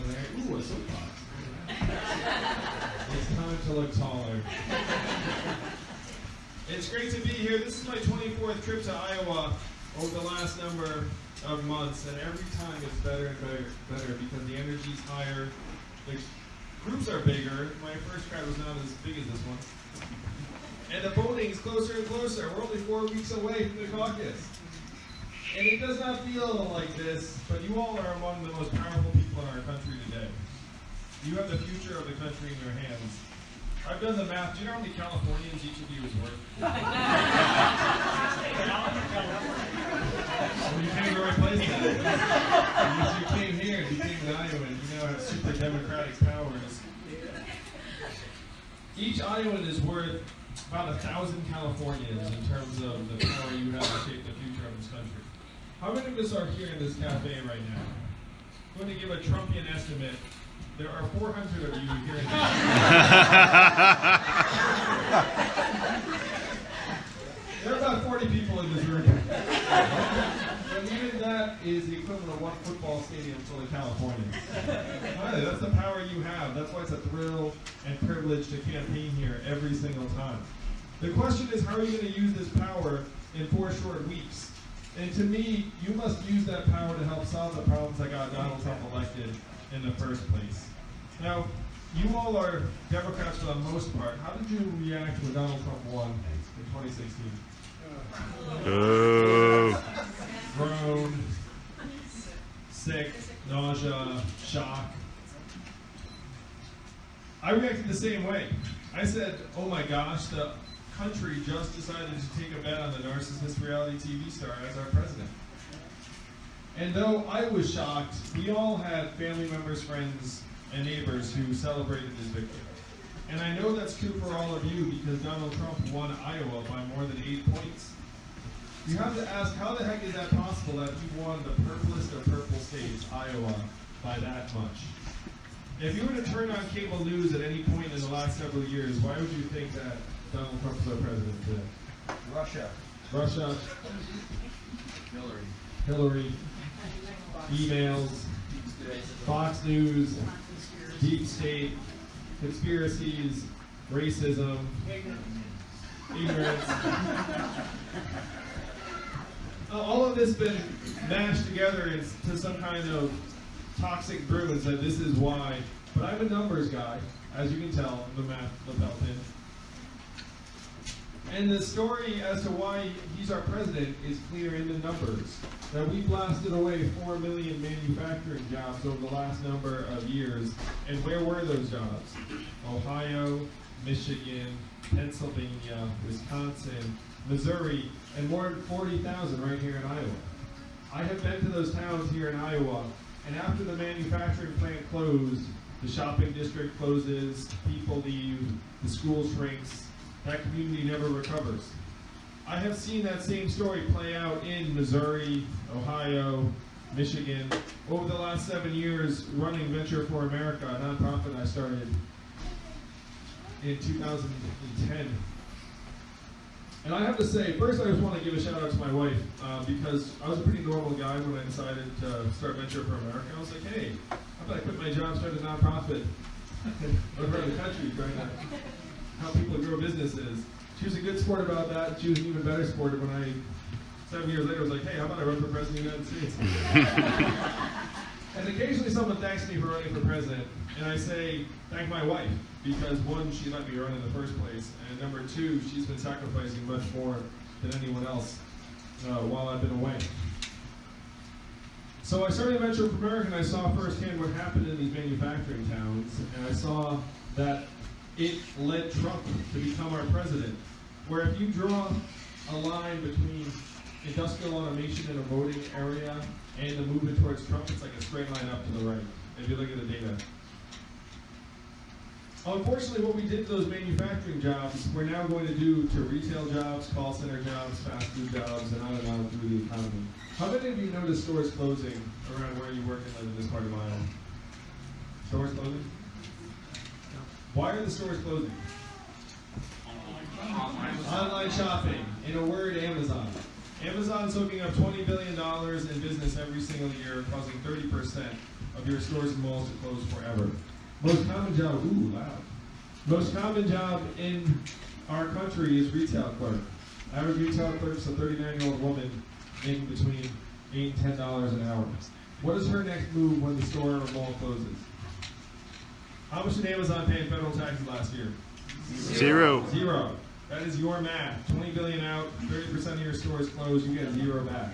Ooh, a soapbox. it's time to look taller. It's great to be here. This is my 24th trip to Iowa over the last number of months, and every time it's better and better, better because the energy's higher, the groups are bigger. My first crowd was not as big as this one. And the voting is closer and closer. We're only four weeks away from the caucus. And it does not feel like this, but you all are among the most powerful in our country today. You have the future of the country in your hands. I've done the math. Do you know how many Californians each of you is worth? well, you came to the right place then. you came here and became an Iowan. You now have super democratic powers. Each Iowan is worth about a thousand Californians in terms of the power you have to shape the future of this country. How many of us are here in this cafe right now? I'm going to give a Trumpian estimate. There are 400 of you here in There are about 40 people in this room. and even that is the equivalent of one football stadium full of Californians. That's the power you have. That's why it's a thrill and privilege to campaign here every single time. The question is, how are you going to use this power in four short weeks? And to me, you must use that power to help solve the problems that got Donald Trump elected in the first place. Now, you all are Democrats for the most part. How did you react when Donald Trump won in 2016? Oh. Groan, sick, nausea, shock. I reacted the same way. I said, oh my gosh, the country just decided to take a bet on the narcissist reality TV star as our president. And though I was shocked, we all had family members, friends, and neighbors who celebrated his victory. And I know that's true for all of you because Donald Trump won Iowa by more than eight points. You have to ask, how the heck is that possible that he won the purplest of purple states, Iowa, by that much? If you were to turn on cable news at any point in the last several years, why would you think that Donald Trump is our president today? Russia. Russia, Hillary. Hillary, emails, Fox News, deep state, conspiracies, racism, ignorance. All of this been mashed together into some kind of toxic brew and said this is why. But I'm a numbers guy, as you can tell, the math lapel pin. And the story as to why he's our president is clear in the numbers. That we blasted away 4 million manufacturing jobs over the last number of years. And where were those jobs? Ohio, Michigan, Pennsylvania, Wisconsin, Missouri, and more than 40,000 right here in Iowa. I have been to those towns here in Iowa, and after the manufacturing plant closed, the shopping district closes, people leave, the school shrinks, that community never recovers. I have seen that same story play out in Missouri, Ohio, Michigan, over the last seven years running Venture for America, a nonprofit I started in 2010. And I have to say, first I just want to give a shout out to my wife uh, because I was a pretty normal guy when I decided to start Venture for America. I was like, hey, how about I quit my job, start a nonprofit around the country trying to help people grow businesses. She was a good sport about that. She was an even better sport when I, seven years later, was like, hey, how about I run for president of the United States? and occasionally someone thanks me for running for president, and I say, thank my wife, because one, she let me run in the first place, and number two, she's been sacrificing much more than anyone else uh, while I've been away. So I started Venture for America, and I saw firsthand what happened in these manufacturing towns, and I saw that it led Trump to become our president. Where if you draw a line between industrial automation in a voting area and the movement towards Trump, it's like a straight line up to the right, if you look at the data. Unfortunately, what we did to those manufacturing jobs, we're now going to do to retail jobs, call center jobs, fast food jobs, and on and on through the economy. How many of you noticed stores closing around where you work and live in this part of Iowa? Stores closing? Why are the stores closing? Online shopping. In a word, Amazon. Amazon's hooking up $20 billion in business every single year, causing 30% of your stores and malls to close forever. Most common job, ooh, loud. Most common job in our country is retail clerk. Average retail clerk is a 39 year old woman making between 8 and $10 an hour. What is her next move when the store or mall closes? How much did Amazon pay in federal taxes last year? Zero. Zero. That is your math. 20 billion out, 30% of your stores closed, you get zero back.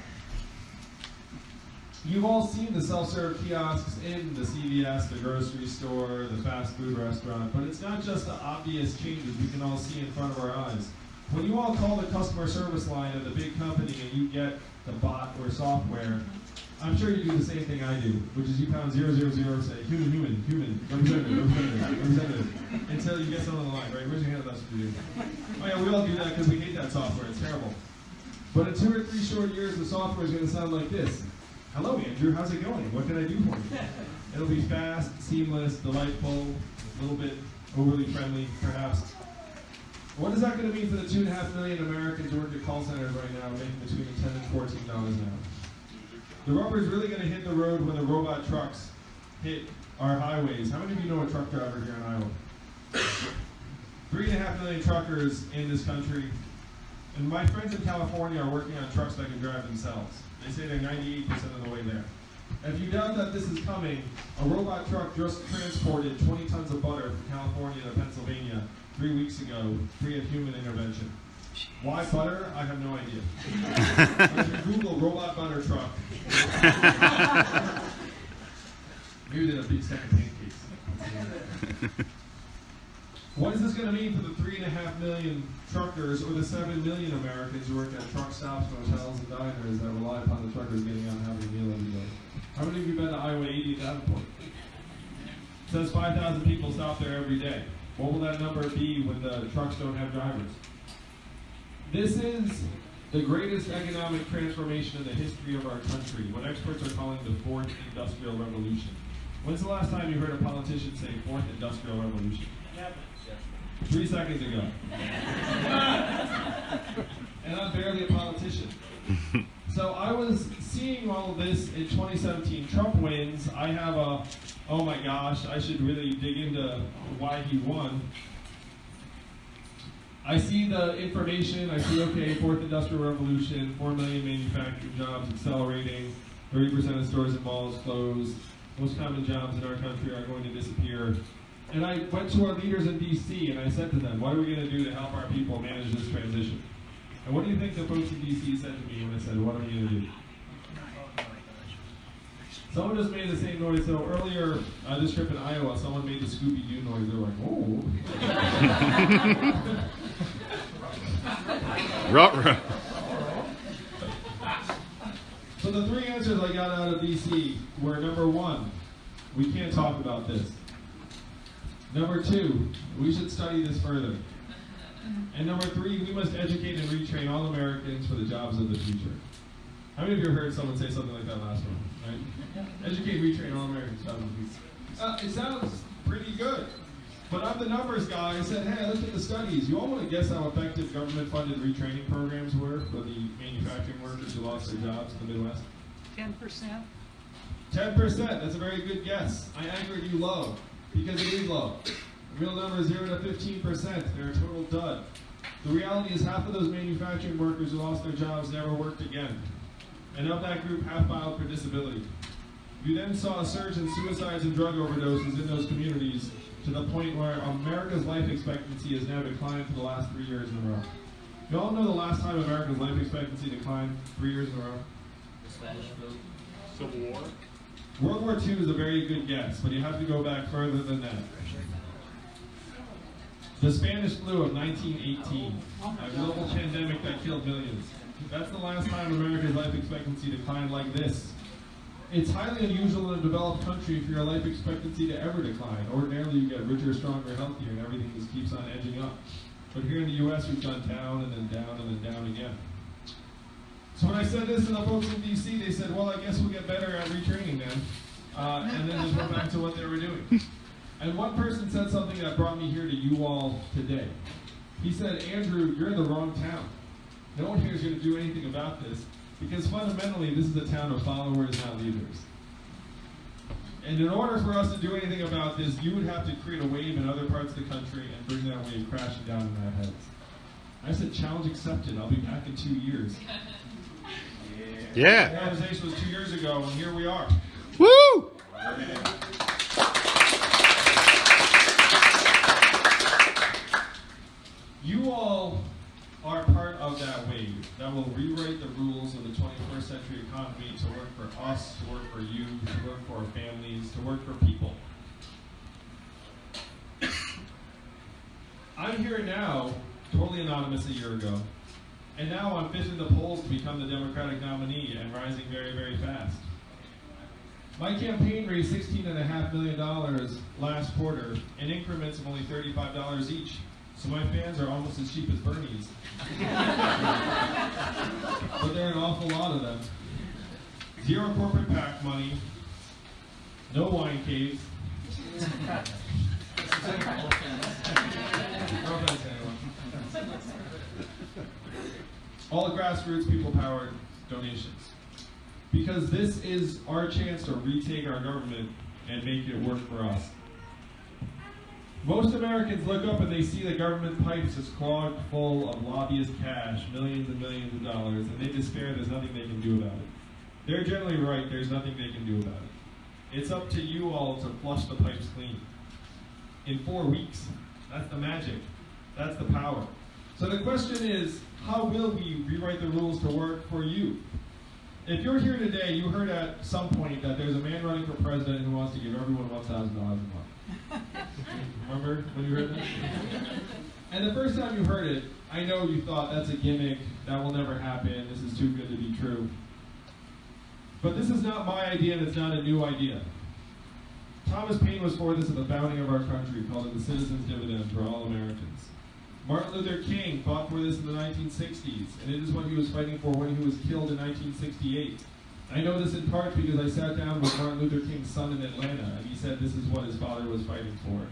You've all seen the self-serve kiosks in the CVS, the grocery store, the fast food restaurant, but it's not just the obvious changes we can all see in front of our eyes. When you all call the customer service line of the big company and you get the bot or software, I'm sure you do the same thing I do, which is you pound zero zero zero, say human, human, human, representative, representative, representative, until you get someone on the line, right? Raise your hand if that's what you do. Oh yeah, we all do that because we hate that software. It's terrible. But in two or three short years, the software is going to sound like this. Hello, Andrew. How's it going? What can I do for you? It'll be fast, seamless, delightful, a little bit overly friendly, perhaps. What is that going to mean for the two and a half million Americans who work at call centers right now, making between ten and fourteen dollars an hour? The rubber is really going to hit the road when the robot trucks hit our highways. How many of you know a truck driver here in Iowa? Three and a half million truckers in this country. And my friends in California are working on trucks that can drive themselves. They say they're 98% of the way there. If you doubt that this is coming, a robot truck just transported 20 tons of butter from California to Pennsylvania three weeks ago, free of human intervention. Why butter? I have no idea. But if you Google robot butter truck, maybe they had a big stack of pancakes. What is this going to mean for the three and a half million truckers or the seven million Americans who work at truck stops, motels, and diners that rely upon the truckers getting out and having a meal every day? How many of you been to Highway 80 at Davenport? It says 5,000 people stop there every day. What will that number be when the trucks don't have drivers? This is the greatest economic transformation in the history of our country, what experts are calling the fourth industrial revolution. When's the last time you heard a politician say fourth industrial revolution? Three seconds ago. and I'm barely a politician. So I was seeing all of this in 2017. Trump wins. I have a, oh my gosh, I should really dig into why he won. I see the information. I see, okay, fourth industrial revolution, 4 million manufacturing jobs accelerating, 30% of stores and malls closed, most common jobs in our country are going to disappear. And I went to our leaders in DC and I said to them, what are we going to do to help our people manage this transition? And what do you think the folks in DC said to me when I said, what are we going to do? Someone just made the same noise. So earlier, uh, this trip in Iowa, someone made the Scooby Doo noise. They're like, oh. Ruh-roh. So the three answers I got out of DC were number one, we can't talk about this. Number two, we should study this further. And number three, we must educate and retrain all Americans for the jobs of the future. How many of you heard someone say something like that last one? Right? Educate, retrain all Americans for the jobs of the future. Uh, it sounds pretty good. But I'm the numbers guy. I said, hey, I looked at the studies. You all want to guess how effective government-funded retraining programs were for the manufacturing workers who lost their jobs in the Midwest? Ten percent? 10%. That's a very good guess. I angered you low because it is low. The real number is 0 to 15%. They're a total dud. The reality is half of those manufacturing workers who lost their jobs never worked again. And of that group, half filed for disability. You then saw a surge in suicides and drug overdoses in those communities to the point where America's life expectancy has now declined for the last three years in a row. You all know the last time America's life expectancy declined three years in a row? The Spanish flu. Civil War? World War II is a very good guess, but you have to go back further than that. The Spanish flu of 1918, a global pandemic that killed millions. That's the last time America's life expectancy declined like this. It's highly unusual in a developed country for your life expectancy to ever decline. Ordinarily, you get richer, stronger, healthier, and everything just keeps on edging up. But here in the U.S., we've gone down and then down and then down again. So when I said this to the folks in D.C., they said, well, I guess we'll get better at retraining then. Uh, and then just went back to what they were doing. And one person said something that brought me here to you all today. He said, Andrew, you're in the wrong town. No one here is going to do anything about this because fundamentally this is a town of followers, not leaders. And in order for us to do anything about this, you would have to create a wave in other parts of the country and bring that wave crashing down on our heads. I said challenge accepted. I'll be back in two years. yeah. Yeah. conversation was two years ago, and here we are. Woo! You all are part of that will rewrite the rules of the 21st century economy to work for us, to work for you, to work for our families, to work for people. I'm here now, totally anonymous a year ago, and now I'm fifth in the polls to become the Democratic nominee and rising very, very fast. My campaign raised $16.5 million last quarter in increments of only $35 each. So my fans are almost as cheap as Bernie's. but there are an awful lot of them. Zero corporate PAC money, no wine caves. All grassroots, people powered donations. Because this is our chance to retake our government and make it work for us. Most Americans look up and they see the government pipes is clogged full of lobbyist cash, millions and millions of dollars, and they despair there's nothing they can do about it. They're generally right, there's nothing they can do about it. It's up to you all to flush the pipes clean. In four weeks. That's the magic. That's the power. So the question is, how will we rewrite the rules to work for you? If you're here today, you heard at some point that there's a man running for president who wants to give everyone $1,000 a month. Remember when you heard that? And the first time you heard it, I know you thought that's a gimmick, that will never happen, this is too good to be true. But this is not my idea and it's not a new idea. Thomas Paine was for this at the founding of our country, called it the Citizens Dividend for all Americans. Martin Luther King fought for this in the 1960s, and it is what he was fighting for when he was killed in 1968. I know this in part because I sat down with Martin Luther King's son in Atlanta, and he said this is what his father was fighting for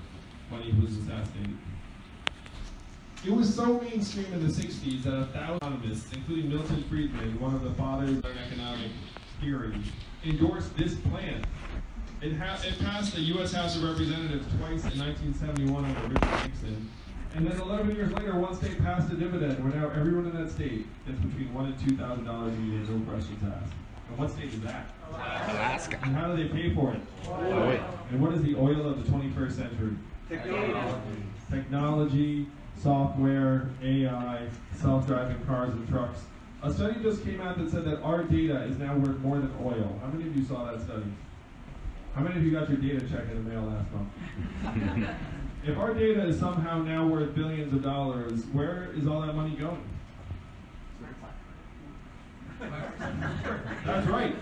when he was assassinated. It was so mainstream in the 60s that a thousand economists, including Milton Friedman, one of the fathers of economic theory, endorsed this plan. It, it passed the U.S. House of Representatives twice in 1971 under Richard Nixon, and then 11 years later, one state passed a dividend where now everyone in that state gets between one and two thousand dollars a year, no questions asked. And what state is that? Alaska. And how do they pay for it? Oil. And what is the oil of the 21st century? Technology, Technology, software, AI, self-driving cars and trucks. A study just came out that said that our data is now worth more than oil. How many of you saw that study? How many of you got your data check in the mail last month? if our data is somehow now worth billions of dollars, where is all that money going? That's right.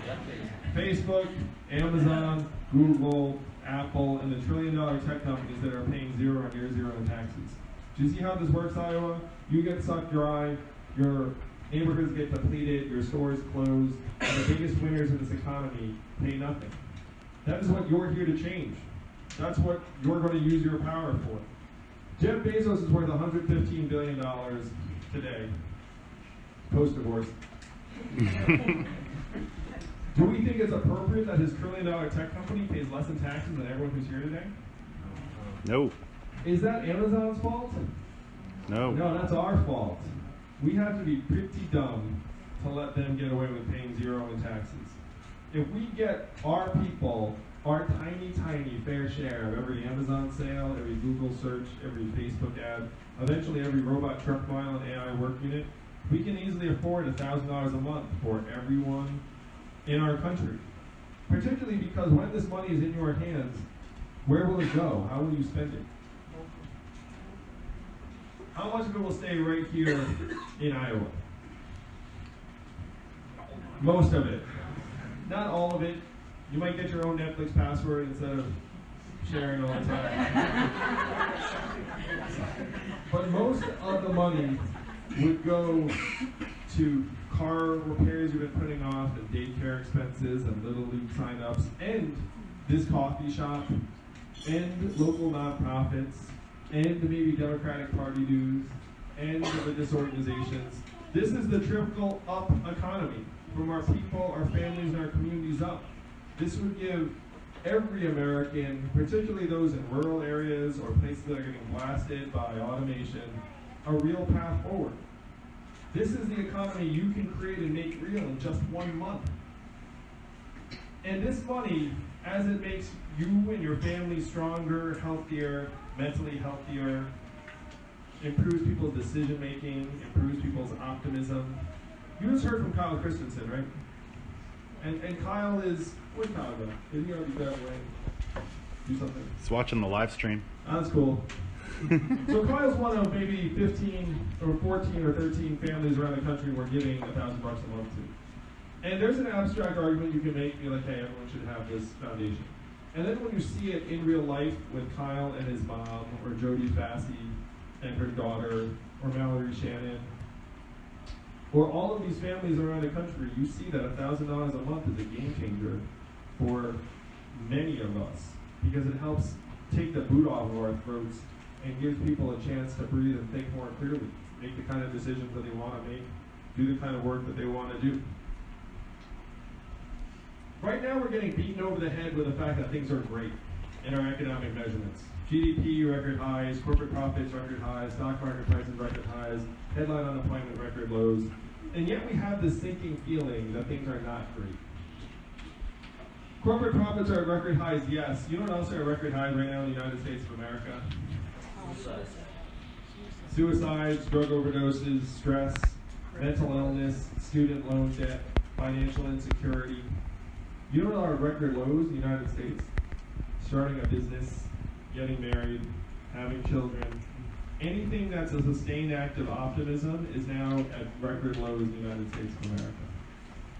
Facebook, Amazon, Google, Apple, and the trillion dollar tech companies that are paying zero and near zero in taxes. Do you see how this works, Iowa? You get sucked dry, your neighborhoods get depleted, your stores closed, and the biggest winners in this economy pay nothing. That is what you're here to change. That's what you're going to use your power for. Jeff Bezos is worth $115 billion today, post divorce. Do we think it's appropriate that his trillion dollar tech company pays less in taxes than everyone who's here today? No. Is that Amazon's fault? No. No, that's our fault. We have to be pretty dumb to let them get away with paying zero in taxes. If we get our people our tiny, tiny fair share of every Amazon sale, every Google search, every Facebook ad, eventually every robot truck mile and AI work unit, we can easily afford $1,000 a month for everyone in our country. Particularly because when this money is in your hands, where will it go? How will you spend it? How much of it will stay right here in Iowa? Most of it. Not all of it. You might get your own Netflix password instead of sharing all the time. but most of the money would go to car repairs you've been putting off, and daycare expenses, and little league signups, and this coffee shop, and local nonprofits, and maybe Democratic Party dues, and religious organizations, This is the trickle up economy from our people, our families, and our communities up. This would give every American, particularly those in rural areas or places that are getting blasted by automation, a real path forward. This is the economy you can create and make real in just one month. And this money, as it makes you and your family stronger, healthier, mentally healthier, improves people's decision making, improves people's optimism. You just heard from Kyle Christensen, right? And and Kyle is where's Kyle go? Is he already back away? Do something. He's watching the live stream. That's cool. So Kyle's one of maybe 15 or 14 or 13 families around the country we're giving a thousand bucks a month to. And there's an abstract argument you can make, be like, hey, everyone should have this foundation. And then when you see it in real life with Kyle and his mom, or Jodie Fassey and her daughter, or Mallory Shannon, or all of these families around the country, you see that a thousand dollars a month is a game changer for many of us because it helps take the boot off of our throats and gives people a chance to breathe and think more clearly, make the kind of decisions that they want to make, do the kind of work that they want to do. Right now, we're getting beaten over the head with the fact that things are great in our economic measurements. GDP record highs, corporate profits record highs, stock market prices record highs, headline unemployment record lows, and yet we have this sinking feeling that things are not great. Corporate profits are at record highs, yes. You know what else are at record highs right now in the United States of America? Suicides, drug overdoses, stress, mental illness, student loan debt, financial insecurity. You know are record lows in the United States? Starting a business, getting married, having children. Anything that's a sustained act of optimism is now at record lows in the United States of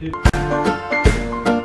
America.